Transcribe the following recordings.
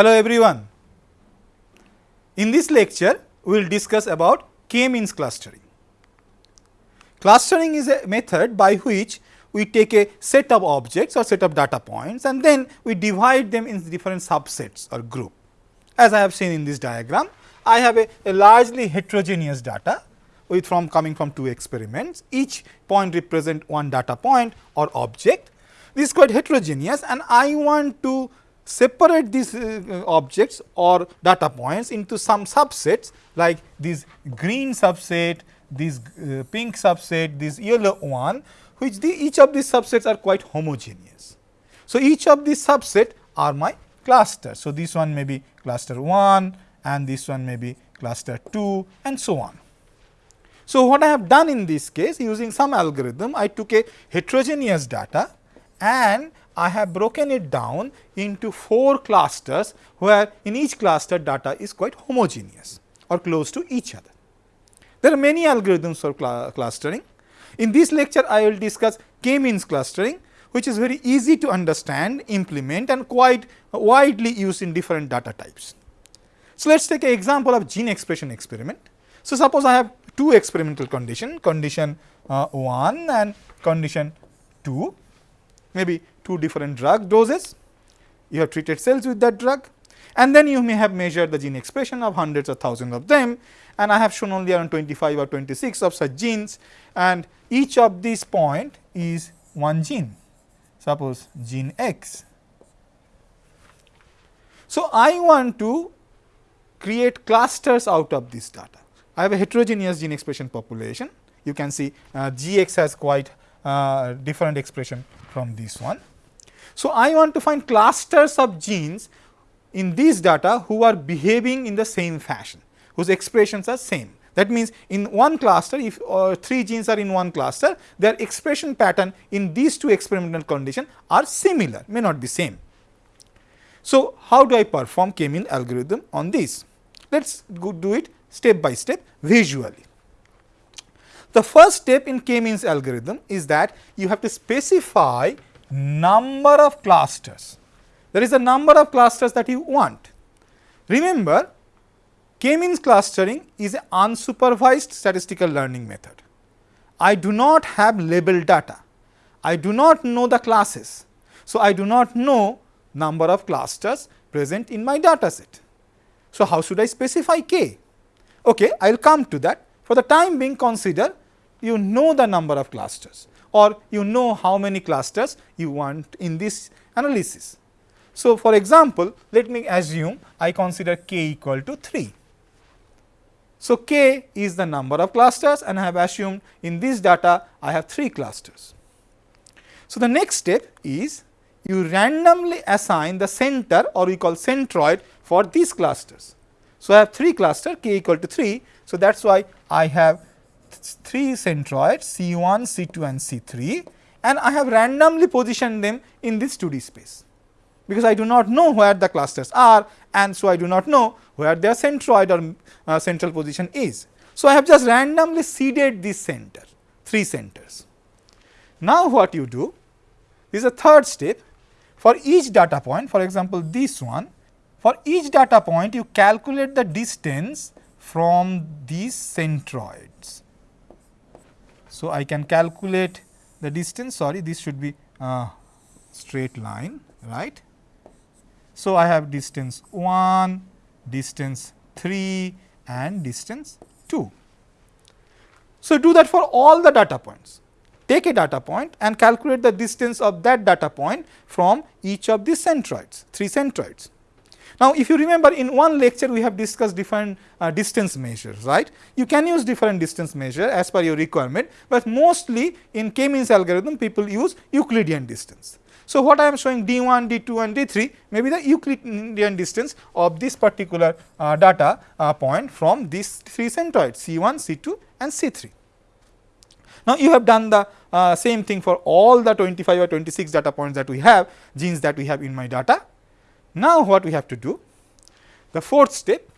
Hello everyone. In this lecture, we will discuss about k-means clustering. Clustering is a method by which we take a set of objects or set of data points and then we divide them in different subsets or group. As I have seen in this diagram, I have a, a largely heterogeneous data with from coming from two experiments. Each point represent one data point or object. This is quite heterogeneous and I want to separate these uh, objects or data points into some subsets like this green subset, this uh, pink subset, this yellow one which the, each of these subsets are quite homogeneous. So, each of these subset are my clusters. So, this one may be cluster 1 and this one may be cluster 2 and so on. So, what I have done in this case using some algorithm, I took a heterogeneous data and I have broken it down into 4 clusters, where in each cluster data is quite homogeneous or close to each other. There are many algorithms for cl clustering. In this lecture, I will discuss k-means clustering, which is very easy to understand, implement and quite widely used in different data types. So, let us take an example of gene expression experiment. So, suppose I have two experimental condition, condition uh, 1 and condition 2, maybe two different drug doses. You have treated cells with that drug and then you may have measured the gene expression of hundreds or thousands of them and I have shown only around 25 or 26 of such genes and each of these point is one gene, suppose gene X. So, I want to create clusters out of this data. I have a heterogeneous gene expression population. You can see uh, Gx has quite uh, different expression from this one. So, I want to find clusters of genes in these data who are behaving in the same fashion, whose expressions are same. That means, in one cluster if uh, 3 genes are in one cluster their expression pattern in these two experimental conditions are similar may not be same. So, how do I perform k-mean algorithm on this? Let us do it step by step visually. The first step in k-means algorithm is that you have to specify number of clusters. There is a number of clusters that you want. Remember K-means clustering is an unsupervised statistical learning method. I do not have label data. I do not know the classes. So, I do not know number of clusters present in my data set. So, how should I specify k? Okay, I will come to that. For the time being consider you know the number of clusters or you know how many clusters you want in this analysis. So, for example, let me assume I consider k equal to 3. So, k is the number of clusters and I have assumed in this data I have 3 clusters. So, the next step is you randomly assign the center or we call centroid for these clusters. So, I have 3 cluster k equal to 3. So, that is why I have 3 centroids C 1, C 2 and C 3 and I have randomly positioned them in this 2D space because I do not know where the clusters are and so I do not know where their centroid or uh, central position is. So, I have just randomly seeded this center, 3 centers. Now, what you do is a third step for each data point for example, this one for each data point you calculate the distance from these centroids. So, I can calculate the distance sorry this should be straight line right. So, I have distance 1, distance 3 and distance 2. So, do that for all the data points. Take a data point and calculate the distance of that data point from each of these centroids, 3 centroids. Now, if you remember in one lecture we have discussed different uh, distance measures, right. You can use different distance measure as per your requirement, but mostly in k-means algorithm people use Euclidean distance. So, what I am showing d 1, d 2 and d 3 may be the Euclidean distance of this particular uh, data uh, point from these 3 centroids C 1, C 2 and C 3. Now, you have done the uh, same thing for all the 25 or 26 data points that we have genes that we have in my data. Now, what we have to do? The fourth step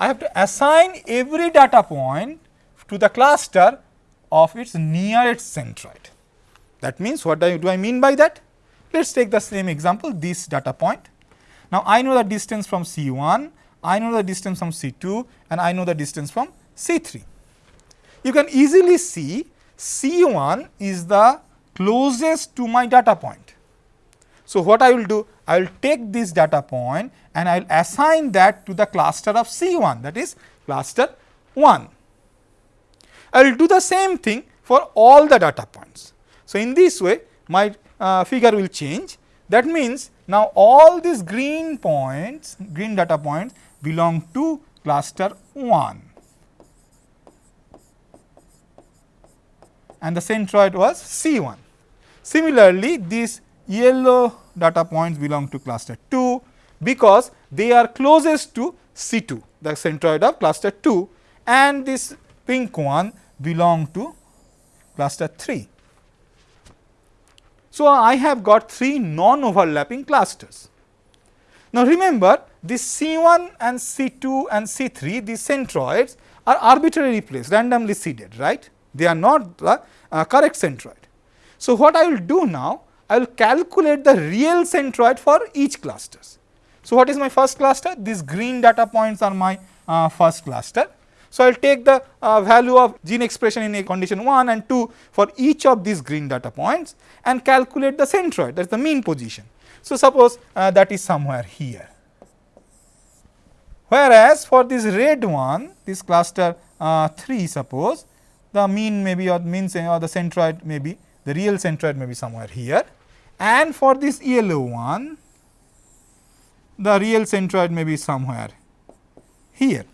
I have to assign every data point to the cluster of its nearest centroid. That means, what do I, do I mean by that? Let us take the same example this data point. Now, I know the distance from C 1, I know the distance from C 2 and I know the distance from C 3. You can easily see C 1 is the closest to my data point. So, what I will do? I will take this data point and I will assign that to the cluster of C 1 that is cluster 1. I will do the same thing for all the data points. So, in this way my uh, figure will change that means, now all these green points green data points belong to cluster 1 and the centroid was C 1. Similarly, this yellow data points belong to cluster 2 because they are closest to C 2 the centroid of cluster 2 and this pink one belong to cluster 3. So, I have got 3 non overlapping clusters. Now, remember this C 1 and C 2 and C 3 these centroids are arbitrarily placed randomly seeded right they are not the uh, correct centroid. So, what I will do now I will calculate the real centroid for each clusters. So, what is my first cluster? These green data points are my uh, first cluster. So, I will take the uh, value of gene expression in a condition 1 and 2 for each of these green data points and calculate the centroid that is the mean position. So, suppose uh, that is somewhere here. Whereas, for this red one this cluster uh, 3 suppose the mean may be or mean or the centroid may be the real centroid may be somewhere here and for this yellow one the real centroid may be somewhere here.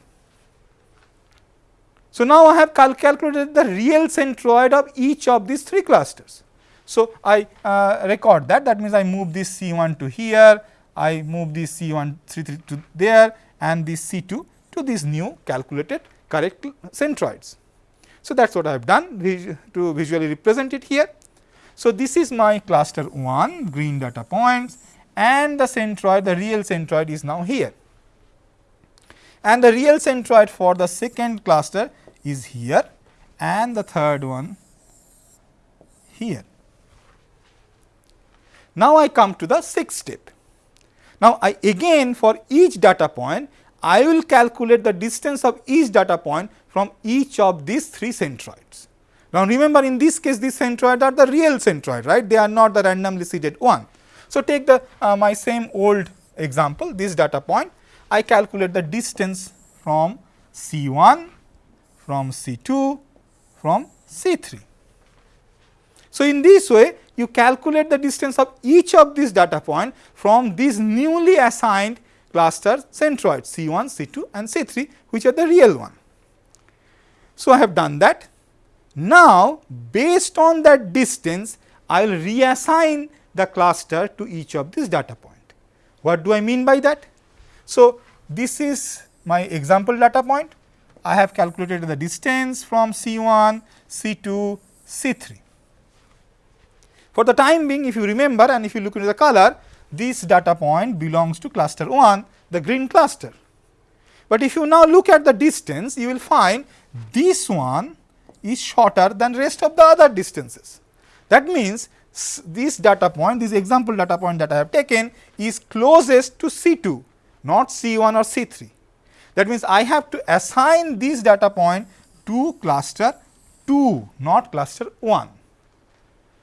So, now I have cal calculated the real centroid of each of these three clusters. So, I uh, record that that means I move this C 1 to here, I move this C 1 3, 3 to there and this C 2 to these new calculated correct centroids. So, that is what I have done to visually represent it here. So, this is my cluster 1 green data points and the centroid the real centroid is now here. And the real centroid for the second cluster is here and the third one here. Now, I come to the sixth step. Now, I again for each data point I will calculate the distance of each data point from each of these three centroids. Now, remember in this case these centroids are the real centroid right they are not the randomly seeded one. So, take the uh, my same old example this data point I calculate the distance from C 1 from C 2 from C 3. So, in this way you calculate the distance of each of these data point from these newly assigned cluster centroids C 1, C 2 and C 3 which are the real one. So, I have done that. Now, based on that distance, I will reassign the cluster to each of these data point. What do I mean by that? So, this is my example data point. I have calculated the distance from C 1, C 2, C 3. For the time being, if you remember and if you look into the color, this data point belongs to cluster 1, the green cluster. But if you now look at the distance, you will find this one is shorter than rest of the other distances. That means, this data point, this example data point that I have taken is closest to C 2, not C 1 or C 3. That means, I have to assign this data point to cluster 2, not cluster 1.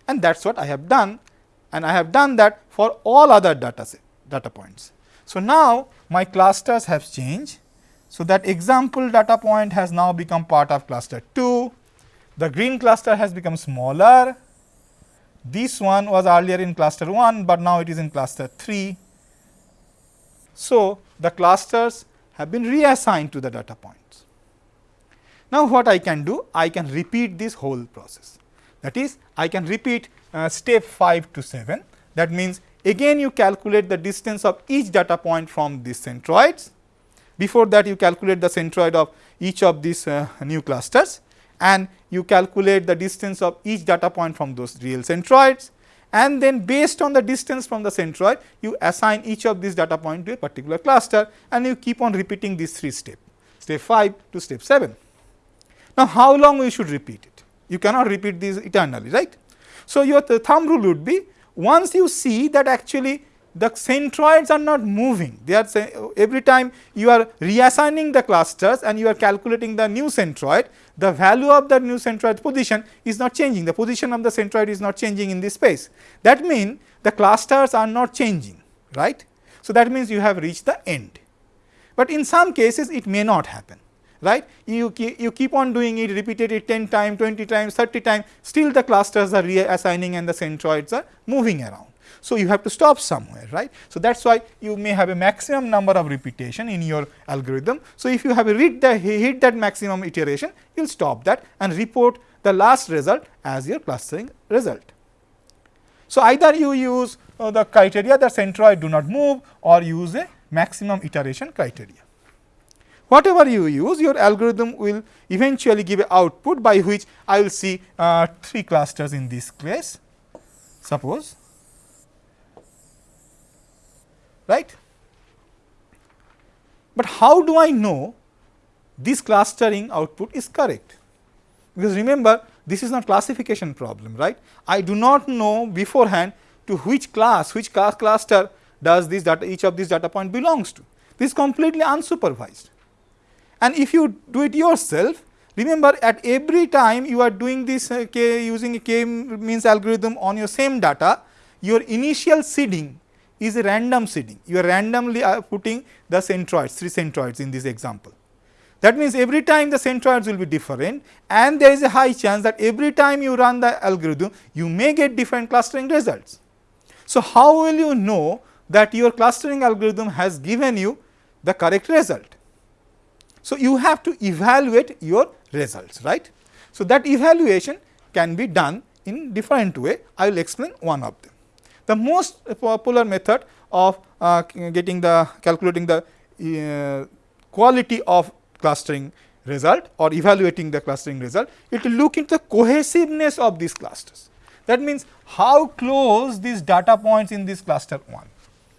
And that is what I have done and I have done that for all other data set, data points. So, now my clusters have changed. So, that example data point has now become part of cluster 2, the green cluster has become smaller, this one was earlier in cluster 1, but now it is in cluster 3. So, the clusters have been reassigned to the data points. Now, what I can do? I can repeat this whole process. That is, I can repeat uh, step 5 to 7. That means, again you calculate the distance of each data point from these centroids. Before that, you calculate the centroid of each of these uh, new clusters and you calculate the distance of each data point from those real centroids and then based on the distance from the centroid you assign each of these data point to a particular cluster and you keep on repeating these three steps step 5 to step 7. Now, how long we should repeat it? You cannot repeat these eternally right. So, your thumb rule would be once you see that actually the centroids are not moving. They are every time you are reassigning the clusters and you are calculating the new centroid, the value of the new centroid position is not changing. The position of the centroid is not changing in this space. That means the clusters are not changing, right. So, that means you have reached the end, but in some cases it may not happen right. You, keep, you keep on doing it repeated it 10 times, 20 times, 30 times, still the clusters are reassigning and the centroids are moving around. So, you have to stop somewhere, right. So, that is why you may have a maximum number of repetition in your algorithm. So, if you have hit, the, hit that maximum iteration, you will stop that and report the last result as your clustering result. So, either you use uh, the criteria that centroid do not move or use a maximum iteration criteria. Whatever you use, your algorithm will eventually give a output by which I will see uh, 3 clusters in this case. Suppose right. But how do I know this clustering output is correct? Because remember this is not classification problem, right. I do not know beforehand to which class, which class cluster does this data, each of these data point belongs to. This is completely unsupervised. And if you do it yourself, remember at every time you are doing this uh, k using a k means algorithm on your same data, your initial seeding is a random seeding. You are randomly uh, putting the centroids, 3 centroids in this example. That means, every time the centroids will be different and there is a high chance that every time you run the algorithm, you may get different clustering results. So, how will you know that your clustering algorithm has given you the correct result? So, you have to evaluate your results, right. So, that evaluation can be done in different way. I will explain one of them. The most popular method of uh, getting the calculating the uh, quality of clustering result or evaluating the clustering result, it will look into the cohesiveness of these clusters. That means, how close these data points in this cluster 1.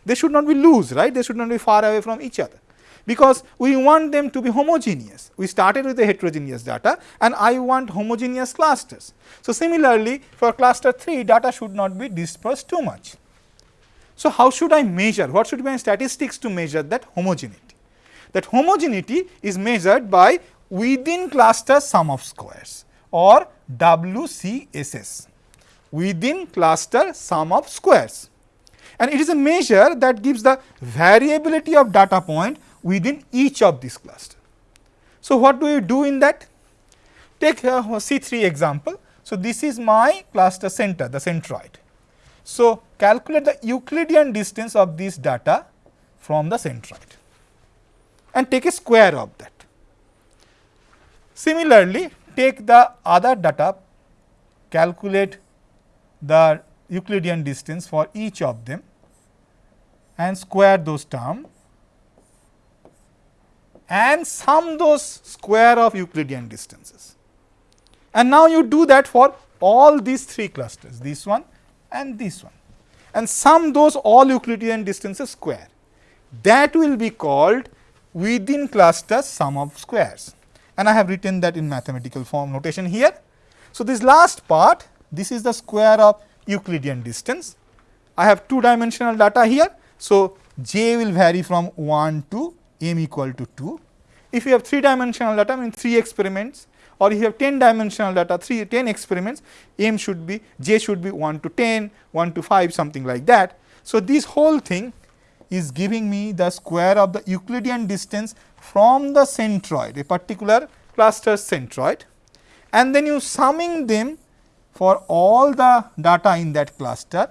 They should not be loose, right? They should not be far away from each other because we want them to be homogeneous. We started with the heterogeneous data and I want homogeneous clusters. So, similarly for cluster 3 data should not be dispersed too much. So, how should I measure? What should be my statistics to measure that homogeneity? That homogeneity is measured by within cluster sum of squares or WCSS, within cluster sum of squares. And it is a measure that gives the variability of data point within each of these cluster. So, what do you do in that? Take a C3 example. So, this is my cluster center, the centroid. So, calculate the Euclidean distance of this data from the centroid and take a square of that. Similarly, take the other data, calculate the Euclidean distance for each of them and square those terms and sum those square of Euclidean distances. And now you do that for all these three clusters, this one and this one and sum those all Euclidean distances square. That will be called within cluster sum of squares and I have written that in mathematical form notation here. So, this last part this is the square of Euclidean distance. I have two dimensional data here. So, j will vary from 1 to m equal to 2. If you have 3 dimensional data mean 3 experiments or if you have 10 dimensional data 3 10 experiments m should be j should be 1 to 10, 1 to 5 something like that. So, this whole thing is giving me the square of the Euclidean distance from the centroid a particular cluster centroid and then you summing them for all the data in that cluster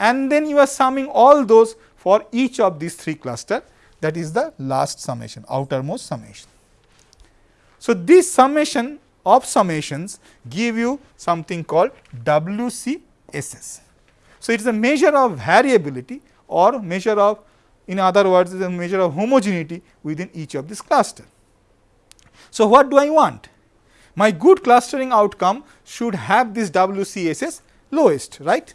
and then you are summing all those for each of these 3 cluster that is the last summation outermost summation. So, this summation of summations give you something called WCSS. So, it is a measure of variability or measure of in other words is a measure of homogeneity within each of this cluster. So, what do I want? My good clustering outcome should have this WCSS lowest right.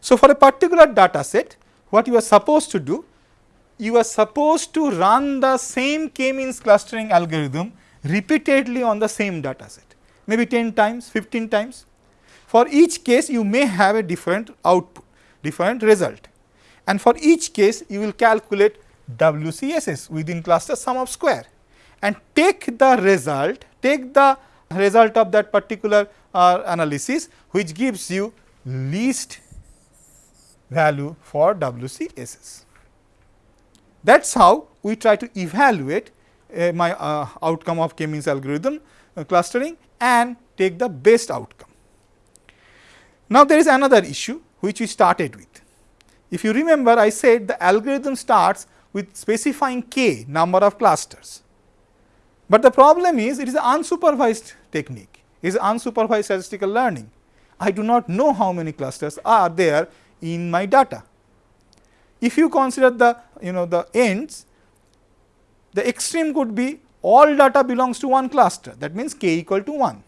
So, for a particular data set what you are supposed to do you are supposed to run the same k-means clustering algorithm repeatedly on the same data set, maybe 10 times, 15 times. For each case, you may have a different output, different result. and for each case you will calculate WCSS within cluster sum of square and take the result, take the result of that particular uh, analysis which gives you least value for WCSS. That is how we try to evaluate uh, my uh, outcome of K-means algorithm uh, clustering and take the best outcome. Now, there is another issue which we started with. If you remember I said the algorithm starts with specifying k number of clusters, but the problem is it is an unsupervised technique, it is unsupervised statistical learning. I do not know how many clusters are there in my data. If you consider the you know the ends, the extreme could be all data belongs to one cluster that means k equal to 1.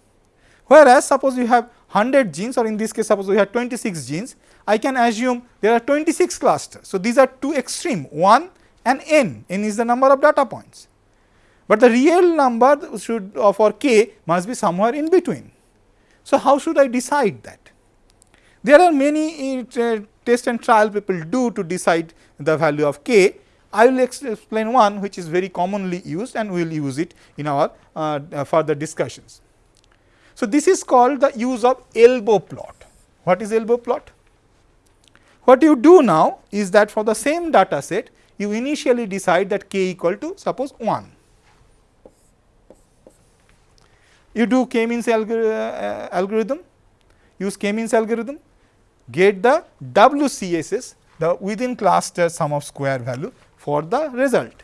Whereas, suppose you have 100 genes or in this case suppose we have 26 genes, I can assume there are 26 clusters. So, these are two extreme 1 and n, n is the number of data points. But the real number should uh, for k must be somewhere in between. So, how should I decide that? There are many uh, test and trial people do to decide the value of k. I will explain one which is very commonly used and we will use it in our uh, uh, further discussions. So, this is called the use of elbow plot. What is elbow plot? What you do now is that for the same data set, you initially decide that k equal to suppose 1. You do k-means uh, algorithm, use k-means algorithm, get the WCSS, the within cluster sum of square value for the result.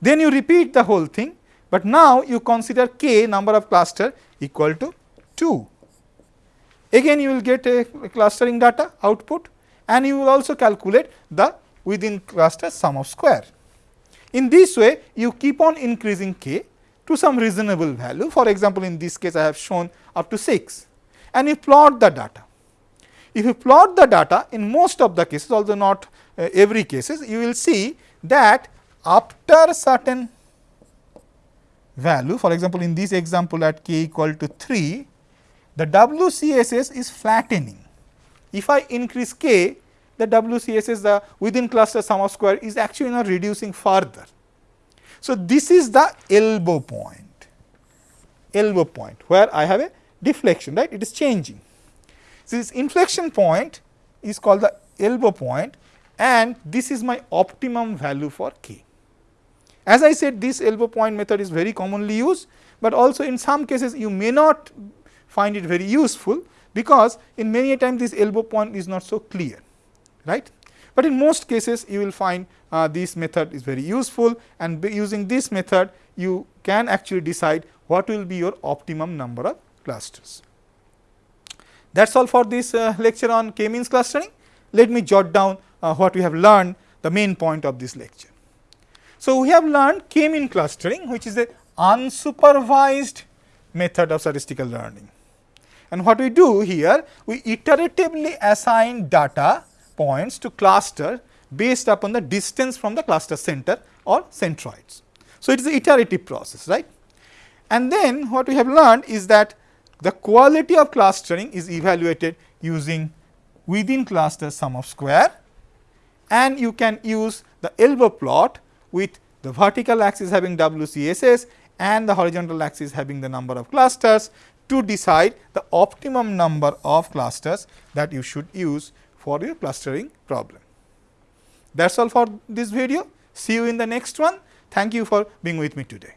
Then you repeat the whole thing, but now you consider k number of cluster equal to 2. Again you will get a clustering data output and you will also calculate the within cluster sum of square. In this way you keep on increasing k to some reasonable value for example, in this case I have shown up to 6 and you plot the data. If you plot the data in most of the cases although not uh, every cases you will see that after certain value for example, in this example at k equal to 3 the WCSS is flattening. If I increase k the WCSS the within cluster sum of square is actually not reducing further. So, this is the elbow point, elbow point where I have a deflection right it is changing. This inflection point is called the elbow point and this is my optimum value for k. As I said this elbow point method is very commonly used, but also in some cases you may not find it very useful because in many a time this elbow point is not so clear right. But in most cases you will find uh, this method is very useful and using this method you can actually decide what will be your optimum number of clusters. That is all for this uh, lecture on k-means clustering. Let me jot down uh, what we have learned the main point of this lecture. So, we have learned k-mean clustering which is a unsupervised method of statistical learning. And what we do here, we iteratively assign data points to cluster based upon the distance from the cluster center or centroids. So, it is an iterative process right. And then what we have learned is that the quality of clustering is evaluated using within cluster sum of square and you can use the elbow plot with the vertical axis having WCSS and the horizontal axis having the number of clusters to decide the optimum number of clusters that you should use for your clustering problem. That is all for this video. See you in the next one. Thank you for being with me today.